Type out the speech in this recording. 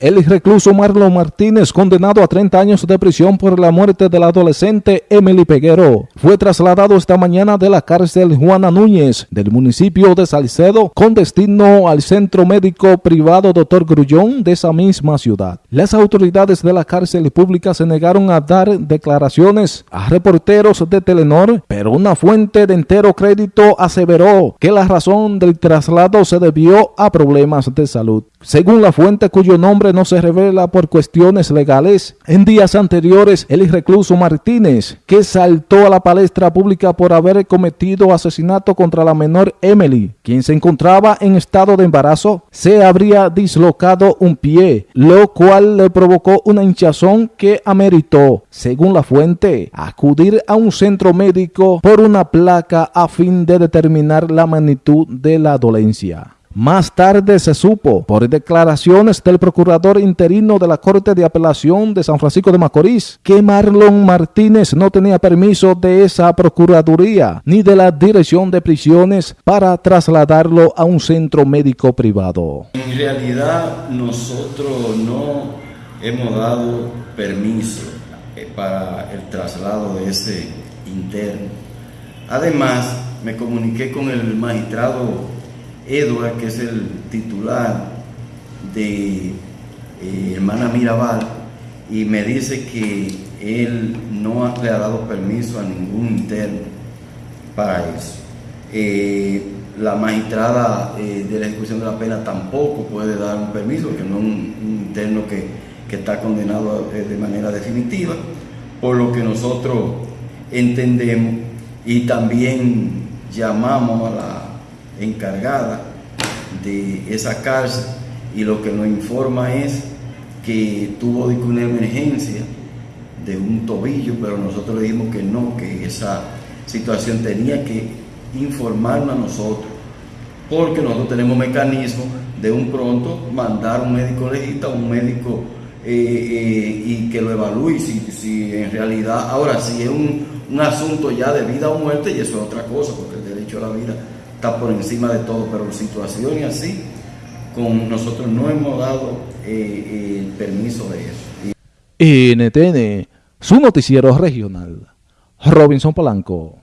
El recluso Marlon Martínez, condenado a 30 años de prisión por la muerte del adolescente Emily Peguero, fue trasladado esta mañana de la cárcel Juana Núñez del municipio de Salcedo con destino al centro médico privado Dr. Grullón de esa misma ciudad. Las autoridades de la cárcel pública se negaron a dar declaraciones a reporteros de Telenor, pero una fuente de entero crédito aseveró que la razón del traslado se debió a problemas de salud. Según la fuente cuyo nombre no se revela por cuestiones legales, en días anteriores el recluso Martínez, que saltó a la palestra pública por haber cometido asesinato contra la menor Emily, quien se encontraba en estado de embarazo, se habría dislocado un pie, lo cual le provocó una hinchazón que ameritó, según la fuente, acudir a un centro médico por una placa a fin de determinar la magnitud de la dolencia. Más tarde se supo, por declaraciones del procurador interino de la Corte de Apelación de San Francisco de Macorís, que Marlon Martínez no tenía permiso de esa procuraduría ni de la Dirección de Prisiones para trasladarlo a un centro médico privado. En realidad nosotros no hemos dado permiso eh, para el traslado de ese interno. Además, me comuniqué con el magistrado Edward, que es el titular de eh, Hermana Mirabal, y me dice que él no le ha dado permiso a ningún interno para eso. Eh, la magistrada eh, de la ejecución de la pena tampoco puede dar un permiso, porque no es un, interno que, que, está condenado de manera definitiva, por lo que nosotros entendemos y también llamamos a la encargada de esa cárcel y lo que nos informa es que tuvo una emergencia de un tobillo, pero nosotros le dijimos que no, que esa situación tenía que informarnos a nosotros, porque nosotros tenemos mecanismo de un pronto mandar un médico legista, un médico eh, eh, y que lo evalúe si, si en realidad, ahora si es un, un asunto ya de vida o muerte, y eso es otra cosa, porque el derecho a la vida está por encima de todo, pero situaciones así, con nosotros no hemos dado eh, el permiso de eso. NTN, su noticiero regional, Robinson Polanco.